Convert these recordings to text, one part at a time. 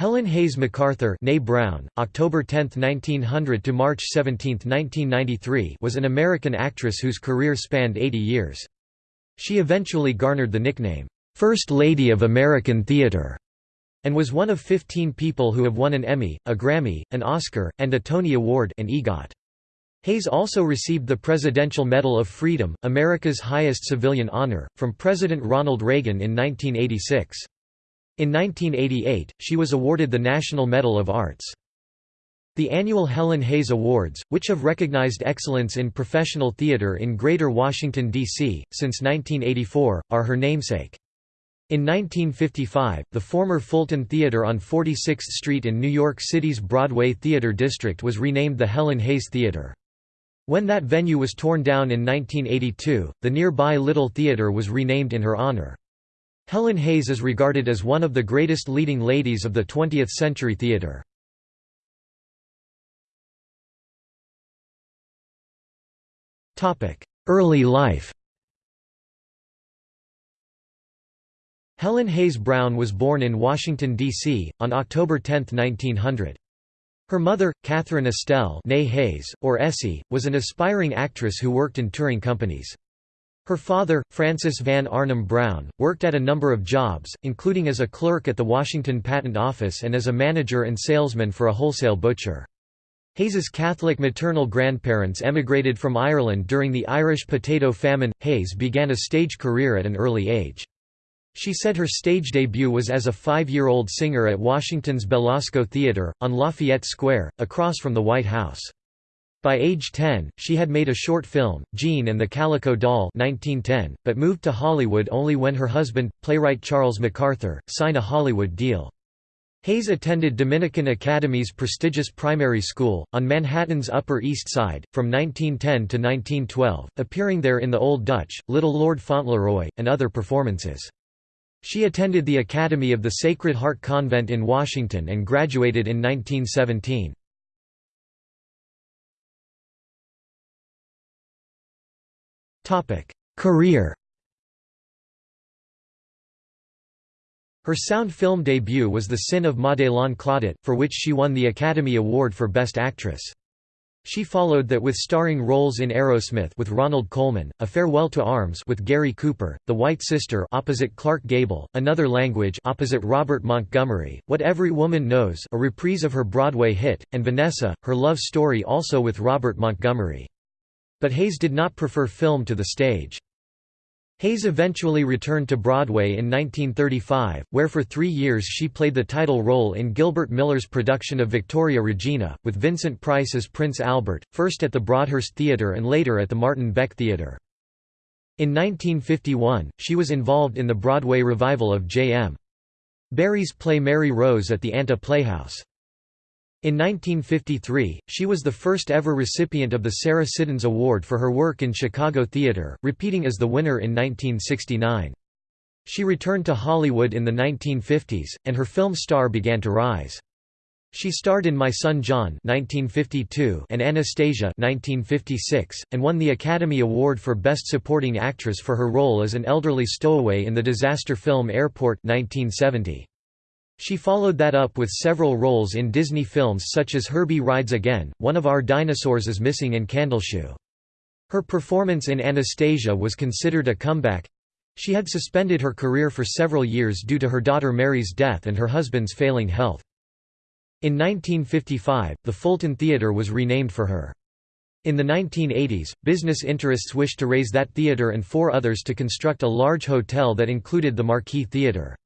Helen Hayes MacArthur Brown, October 10, 1900 to March 17, 1993 was an American actress whose career spanned 80 years. She eventually garnered the nickname, First Lady of American Theater, and was one of 15 people who have won an Emmy, a Grammy, an Oscar, and a Tony Award an EGOT. Hayes also received the Presidential Medal of Freedom, America's highest civilian honor, from President Ronald Reagan in 1986. In 1988, she was awarded the National Medal of Arts. The annual Helen Hayes Awards, which have recognized excellence in professional theater in Greater Washington, D.C., since 1984, are her namesake. In 1955, the former Fulton Theater on 46th Street in New York City's Broadway Theater District was renamed the Helen Hayes Theater. When that venue was torn down in 1982, the nearby Little Theater was renamed in her honor. Helen Hayes is regarded as one of the greatest leading ladies of the 20th-century theatre. Early life Helen Hayes Brown was born in Washington, D.C., on October 10, 1900. Her mother, Catherine Estelle Hayes, or Essie, was an aspiring actress who worked in touring companies. Her father, Francis Van Arnhem Brown, worked at a number of jobs, including as a clerk at the Washington Patent Office and as a manager and salesman for a wholesale butcher. Hayes's Catholic maternal grandparents emigrated from Ireland during the Irish potato famine. Hayes began a stage career at an early age. She said her stage debut was as a five-year-old singer at Washington's Belasco Theater, on Lafayette Square, across from the White House. By age 10, she had made a short film, Jean and the Calico Doll 1910, but moved to Hollywood only when her husband, playwright Charles MacArthur, signed a Hollywood deal. Hayes attended Dominican Academy's prestigious primary school, on Manhattan's Upper East Side, from 1910 to 1912, appearing there in The Old Dutch, Little Lord Fauntleroy, and other performances. She attended the Academy of the Sacred Heart Convent in Washington and graduated in 1917. Career Her sound film debut was The Sin of Madelon Claudette, for which she won the Academy Award for Best Actress. She followed that with starring roles in Arrowsmith with Ronald Colman, A Farewell to Arms with Gary Cooper, The White Sister opposite Clark Gable, Another Language opposite Robert Montgomery, What Every Woman Knows a reprise of her Broadway hit, and Vanessa, her love story also with Robert Montgomery. But Hayes did not prefer film to the stage. Hayes eventually returned to Broadway in 1935, where for three years she played the title role in Gilbert Miller's production of Victoria Regina, with Vincent Price as Prince Albert, first at the Broadhurst Theatre and later at the Martin Beck Theatre. In 1951, she was involved in the Broadway revival of J.M. Barrie's play Mary Rose at the Anta Playhouse. In 1953, she was the first ever recipient of the Sarah Siddons Award for her work in Chicago theater, repeating as the winner in 1969. She returned to Hollywood in the 1950s, and her film star began to rise. She starred in My Son John 1952 and Anastasia 1956, and won the Academy Award for Best Supporting Actress for her role as an elderly stowaway in the disaster film Airport 1970. She followed that up with several roles in Disney films such as Herbie Rides Again, One of Our Dinosaurs is Missing and Candleshoe. Her performance in Anastasia was considered a comeback. She had suspended her career for several years due to her daughter Mary's death and her husband's failing health. In 1955, the Fulton Theatre was renamed for her. In the 1980s, business interests wished to raze that theatre and four others to construct a large hotel that included the Marquis Theatre.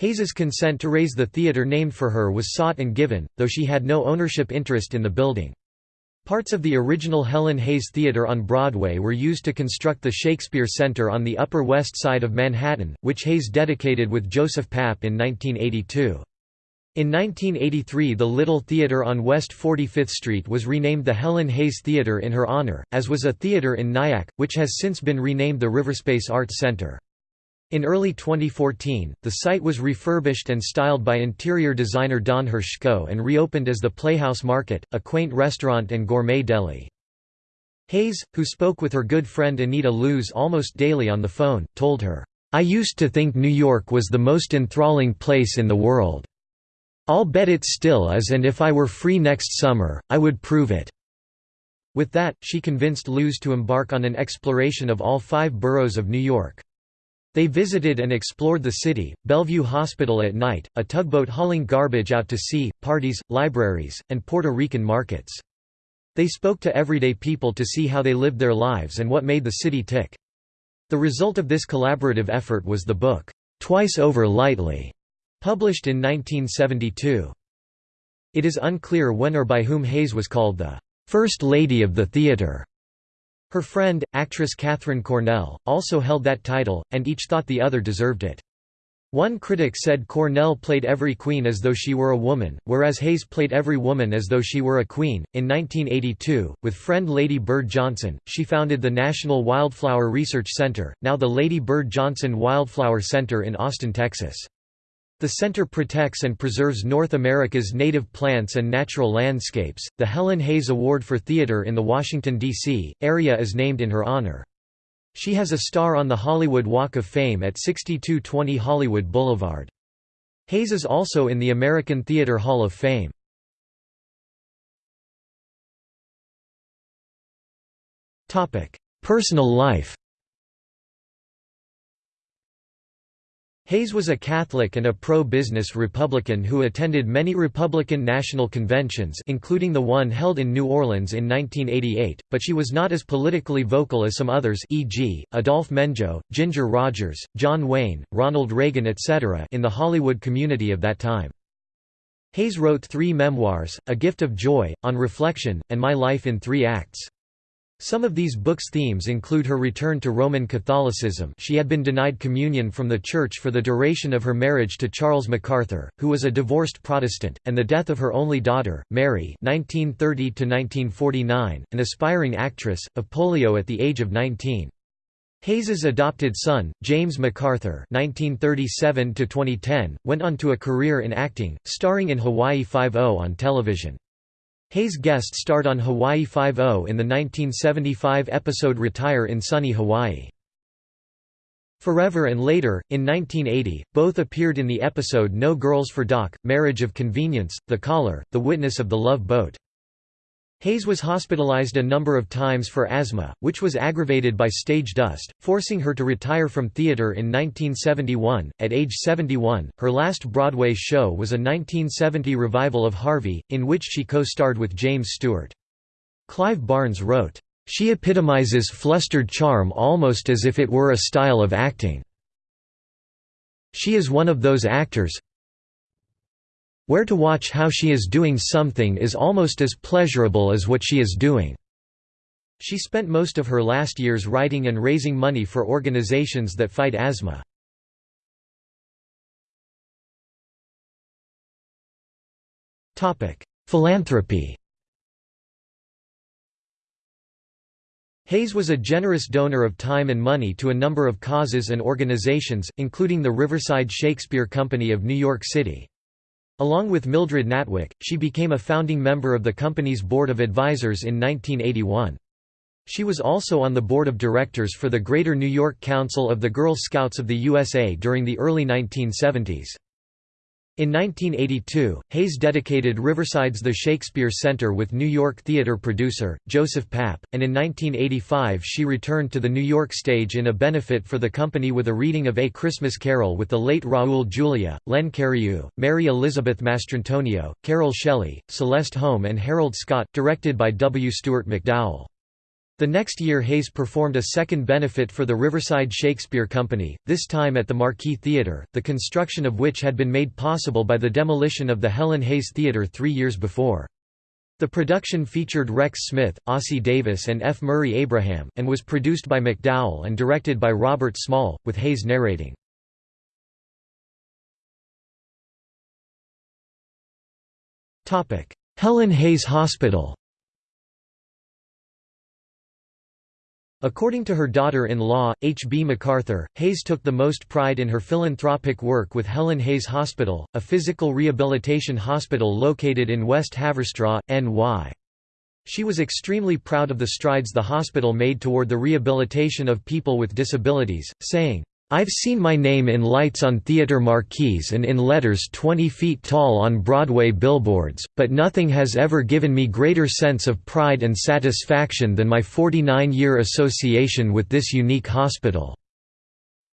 Hayes's consent to raze the theatre named for her was sought and given, though she had no ownership interest in the building. Parts of the original Helen Hayes Theatre on Broadway were used to construct the Shakespeare Center on the Upper West Side of Manhattan, which Hayes dedicated with Joseph Papp in 1982. In 1983 the Little Theatre on West 45th Street was renamed the Helen Hayes Theatre in her honor, as was a theatre in Nyack, which has since been renamed the Riverspace Arts Center. In early 2014, the site was refurbished and styled by interior designer Don Hershko and reopened as the Playhouse Market, a quaint restaurant and gourmet deli. Hayes, who spoke with her good friend Anita Loos almost daily on the phone, told her, "'I used to think New York was the most enthralling place in the world. "'I'll bet it still is and if I were free next summer, I would prove it." With that, she convinced Loos to embark on an exploration of all five boroughs of New York. They visited and explored the city, Bellevue Hospital at night, a tugboat hauling garbage out to sea, parties, libraries, and Puerto Rican markets. They spoke to everyday people to see how they lived their lives and what made the city tick. The result of this collaborative effort was the book, Twice Over Lightly, published in 1972. It is unclear when or by whom Hayes was called the First Lady of the Theatre. Her friend, actress Katharine Cornell, also held that title, and each thought the other deserved it. One critic said Cornell played every queen as though she were a woman, whereas Hayes played every woman as though she were a queen. In 1982, with friend Lady Bird Johnson, she founded the National Wildflower Research Center, now the Lady Bird Johnson Wildflower Center in Austin, Texas. The center protects and preserves North America's native plants and natural landscapes. The Helen Hayes Award for Theater in the Washington, D.C. area is named in her honor. She has a star on the Hollywood Walk of Fame at 6220 Hollywood Boulevard. Hayes is also in the American Theater Hall of Fame. Personal life Hayes was a Catholic and a pro-business Republican who attended many Republican national conventions including the one held in New Orleans in 1988, but she was not as politically vocal as some others e.g., Adolphe Menjou, Ginger Rogers, John Wayne, Ronald Reagan etc. in the Hollywood community of that time. Hayes wrote three memoirs, A Gift of Joy, On Reflection, and My Life in Three Acts. Some of these books' themes include her return to Roman Catholicism she had been denied communion from the Church for the duration of her marriage to Charles MacArthur, who was a divorced Protestant, and the death of her only daughter, Mary 1930 an aspiring actress, of polio at the age of 19. Hayes's adopted son, James MacArthur (1937–2010), went on to a career in acting, starring in Hawaii Five-O on television. Hayes guest starred on Hawaii Five-O in the 1975 episode Retire in Sunny Hawaii. Forever and later, in 1980, both appeared in the episode No Girls for Doc, Marriage of Convenience, The Caller, The Witness of the Love Boat. Hayes was hospitalized a number of times for asthma, which was aggravated by stage dust, forcing her to retire from theater in 1971. At age 71, her last Broadway show was a 1970 revival of Harvey, in which she co-starred with James Stewart. Clive Barnes wrote, "...she epitomizes flustered charm almost as if it were a style of acting. She is one of those actors where to watch how she is doing something is almost as pleasurable as what she is doing." She spent most of her last years writing and raising money for organizations that fight asthma. Philanthropy Hayes was a generous donor of time and money to a number of causes and organizations, including the Riverside Shakespeare Company of New York City. Along with Mildred Natwick, she became a founding member of the company's board of advisors in 1981. She was also on the board of directors for the Greater New York Council of the Girl Scouts of the USA during the early 1970s. In 1982, Hayes dedicated Riverside's The Shakespeare Center with New York theater producer, Joseph Papp, and in 1985 she returned to the New York stage in a benefit for the company with a reading of A Christmas Carol with the late Raul Julia, Len Cariou, Mary Elizabeth Mastrantonio, Carol Shelley, Celeste Holm and Harold Scott, directed by W. Stuart McDowell. The next year Hayes performed a second benefit for the Riverside Shakespeare Company, this time at the Marquis Theatre, the construction of which had been made possible by the demolition of the Helen Hayes Theatre three years before. The production featured Rex Smith, Ossie Davis and F. Murray Abraham, and was produced by McDowell and directed by Robert Small, with Hayes narrating. Helen Hayes Hospital According to her daughter-in-law, H. B. MacArthur, Hayes took the most pride in her philanthropic work with Helen Hayes Hospital, a physical rehabilitation hospital located in West Haverstraw, NY. She was extremely proud of the strides the hospital made toward the rehabilitation of people with disabilities, saying, I've seen my name in lights on theater marquees and in letters 20 feet tall on Broadway billboards, but nothing has ever given me greater sense of pride and satisfaction than my 49-year association with this unique hospital."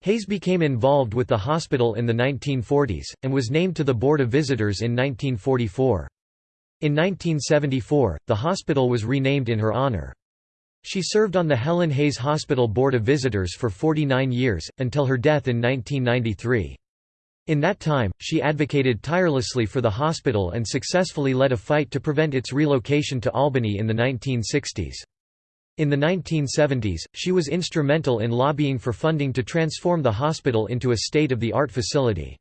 Hayes became involved with the hospital in the 1940s, and was named to the Board of Visitors in 1944. In 1974, the hospital was renamed in her honor. She served on the Helen Hayes Hospital Board of Visitors for 49 years, until her death in 1993. In that time, she advocated tirelessly for the hospital and successfully led a fight to prevent its relocation to Albany in the 1960s. In the 1970s, she was instrumental in lobbying for funding to transform the hospital into a state-of-the-art facility.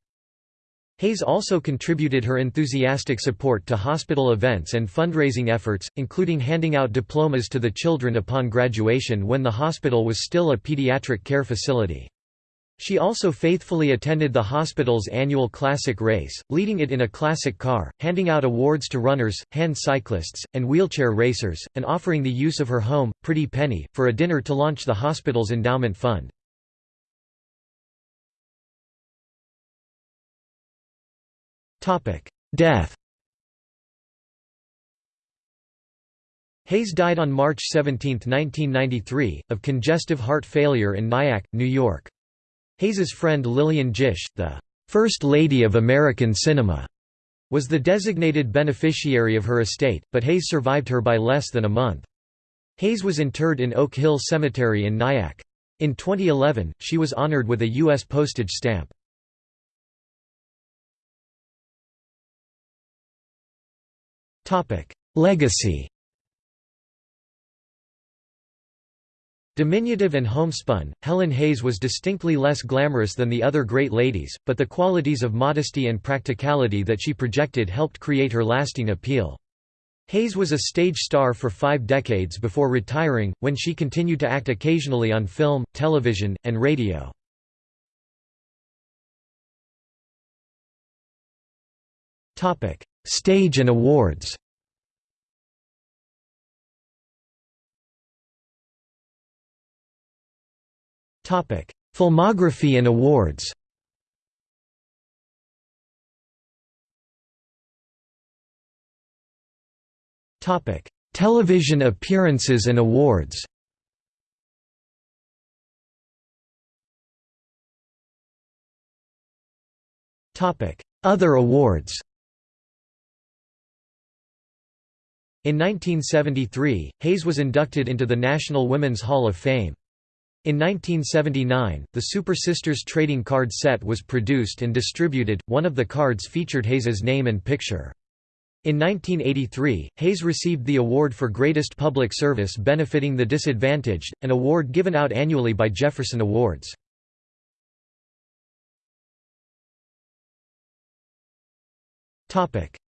Hayes also contributed her enthusiastic support to hospital events and fundraising efforts, including handing out diplomas to the children upon graduation when the hospital was still a pediatric care facility. She also faithfully attended the hospital's annual classic race, leading it in a classic car, handing out awards to runners, hand cyclists, and wheelchair racers, and offering the use of her home, Pretty Penny, for a dinner to launch the hospital's endowment fund. Death Hayes died on March 17, 1993, of congestive heart failure in Nyack, New York. Hayes's friend Lillian Gish, the First Lady of American Cinema, was the designated beneficiary of her estate, but Hayes survived her by less than a month. Hayes was interred in Oak Hill Cemetery in Nyack. In 2011, she was honored with a U.S. postage stamp. Legacy Diminutive and homespun, Helen Hayes was distinctly less glamorous than the other great ladies, but the qualities of modesty and practicality that she projected helped create her lasting appeal. Hayes was a stage star for five decades before retiring, when she continued to act occasionally on film, television, and radio. Stage and awards Filmography and awards Television appearances and awards Other awards In 1973, Hayes was inducted into the National Women's Hall of Fame. In 1979, the Super Sisters trading card set was produced and distributed, one of the cards featured Hayes's name and picture. In 1983, Hayes received the award for Greatest Public Service benefiting the disadvantaged, an award given out annually by Jefferson Awards.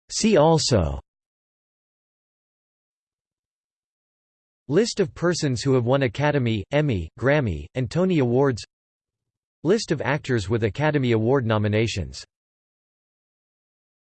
See also List of persons who have won Academy, Emmy, Grammy, and Tony Awards. List of actors with Academy Award nominations